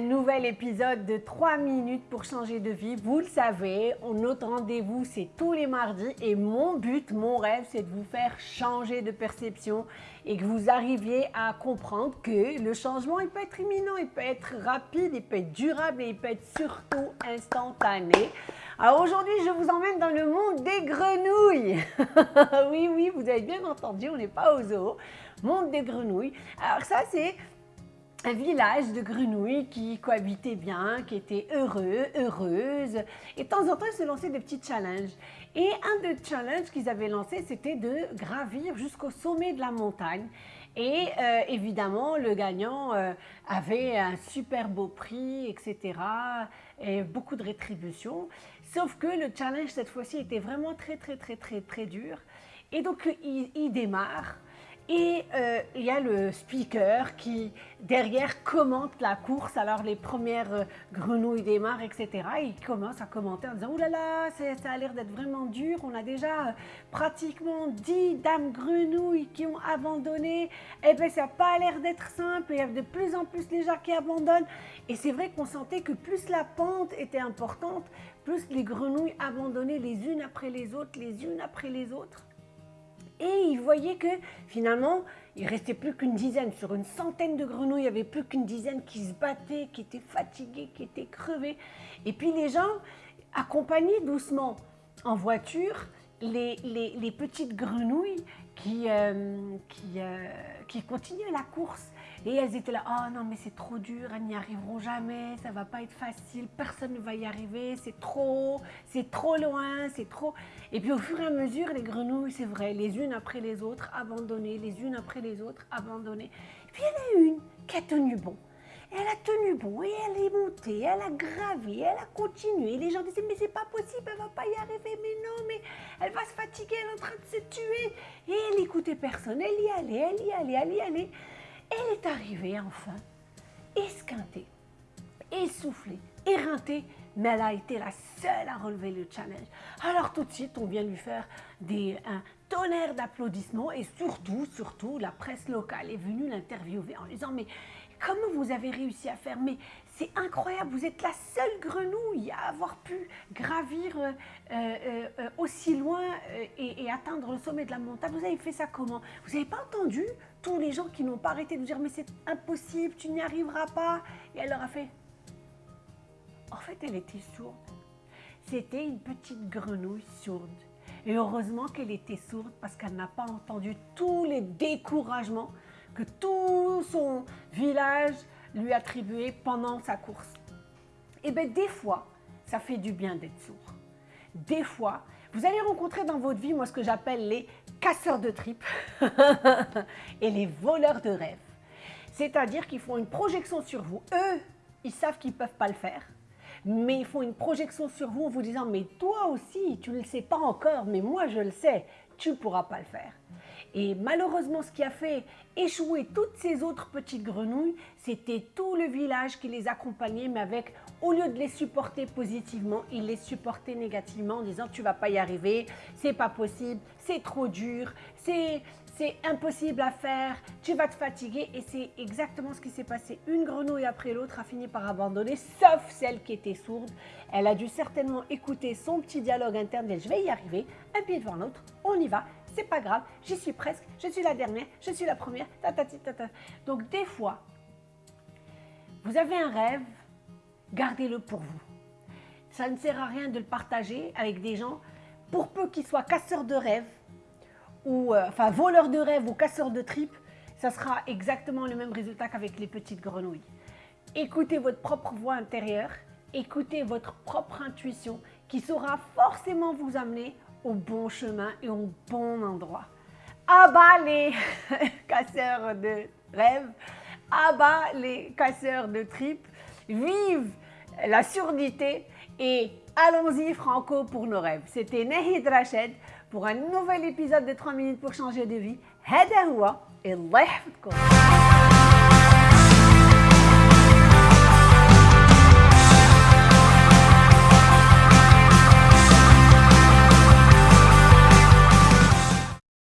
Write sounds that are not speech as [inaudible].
nouvel épisode de 3 minutes pour changer de vie. Vous le savez, notre rendez-vous c'est tous les mardis et mon but, mon rêve, c'est de vous faire changer de perception et que vous arriviez à comprendre que le changement il peut être imminent, il peut être rapide, il peut être durable et il peut être surtout instantané. Alors aujourd'hui, je vous emmène dans le monde des grenouilles. [laughs] oui, oui, vous avez bien entendu, on n'est pas au zoo. Monde des grenouilles. Alors ça, c'est un village de grenouilles qui cohabitaient bien, qui étaient heureux, heureuses. Et de temps en temps, ils se lançaient des petits challenges. Et un des challenges qu'ils avaient lancé, c'était de gravir jusqu'au sommet de la montagne. Et euh, évidemment, le gagnant euh, avait un super beau prix, etc. Et beaucoup de rétribution. Sauf que le challenge, cette fois-ci, était vraiment très, très, très, très, très dur. Et donc, il, il démarre. Et euh, il y a le speaker qui, derrière, commente la course. Alors, les premières euh, grenouilles démarrent, etc. il commence à commenter en disant « Ouh là là, ça a l'air d'être vraiment dur. On a déjà euh, pratiquement 10 dames grenouilles qui ont abandonné. Eh bien, ça n'a pas l'air d'être simple. Il y a de plus en plus les gens qui abandonnent. Et c'est vrai qu'on sentait que plus la pente était importante, plus les grenouilles abandonnaient les unes après les autres, les unes après les autres. Et il voyait que finalement, il restait plus qu'une dizaine. Sur une centaine de grenouilles, il n'y avait plus qu'une dizaine qui se battaient, qui étaient fatiguées, qui étaient crevées. Et puis les gens accompagnaient doucement en voiture les, petites grenouilles euh, euh, qui continuaient la course. Et elles étaient là, oh non mais c'est trop dur, elles n'y arriveront jamais, ça va pas être facile, personne ne va y arriver, c'est trop, c'est trop loin, c'est trop... Et puis au fur et à mesure, les grenouilles, c'est vrai, les unes après les autres, abandonnées, les unes après les autres, abandonnées. Et puis il y en a une qui a tenu bon. Elle a tenu bon et elle est montée, elle a gravi, elle a continué. Les gens disaient, mais c'est pas possible, elle va pas y arriver, mais non, mais elle va se fatiguer, elle est en train de se tuer. Et elle écoutait personne, elle y allait, elle y allait, elle y allait. Arrivée enfin, esquintée, essoufflée, éreintée, mais elle a été la seule à relever le challenge. Alors tout de suite, on vient lui faire des, un tonnerre d'applaudissements et surtout, surtout, la presse locale est venue l'interviewer en lui disant « mais comment vous avez réussi à faire? Mais c'est incroyable, vous êtes la seule grenouille à avoir pu gravir euh, euh, euh, aussi loin et, et, atteindre le sommet de la montagne. Vous avez fait ça comment? Vous n'avez pas entendu tous les gens qui n'ont pas arrêté de dire mais c'est impossible, tu n'y arriveras pas. Et elle leur a fait, en fait elle était sourde. C'était une petite grenouille sourde. Et heureusement qu'elle était sourde parce qu'elle n'a pas entendu tous les découragements que tout son village lui attribuait pendant sa course. Et eh bien des fois, ça fait du bien d'être sourd. Des fois, vous allez rencontrer dans votre vie, moi, ce que j'appelle les casseurs de tripes [laughs] et les voleurs de rêves. C'est-à-dire qu'ils font une projection sur vous. Eux, ils savent qu'ils ne peuvent pas le faire, mais ils font une projection sur vous en vous disant « mais toi aussi, tu ne le sais pas encore, mais moi je le sais, tu ne pourras pas le faire ». Et malheureusement, ce qui a fait échouer toutes ces autres petites grenouilles, c'était tout le village qui les accompagnait, mais avec, au lieu de les supporter positivement, il les supportait négativement en disant « tu vas pas y arriver, c'est pas possible, c'est trop dur, c'est impossible à faire, tu vas te fatiguer. » Et c'est exactement ce qui s'est passé. Une grenouille après l'autre a fini par abandonner, sauf celle qui était sourde. Elle a dû certainement écouter son petit dialogue interne, « je vais y arriver, un pied devant l'autre, on y va » c'est pas grave, j'y suis presque, je suis la dernière, je suis la première, ta, ta, ta, ta. Donc des fois, vous avez un rêve, gardez-le pour vous. Ça ne sert à rien de le partager avec des gens, pour peu qu'ils soient casseurs de rêves, ou euh, enfin voleurs de rêves ou casseurs de tripes, ça sera exactement le même résultat qu'avec les petites grenouilles. Écoutez votre propre voix intérieure, écoutez votre propre intuition qui saura forcément vous amener au bon chemin et au bon endroit. Abat les [laughs] casseurs de rêves, abat les casseurs de tripes, vive la surdité et allons-y franco pour nos rêves. C'était Nahid Rached pour un nouvel épisode de 3 minutes pour changer de vie. هذا هو الله يحفظكم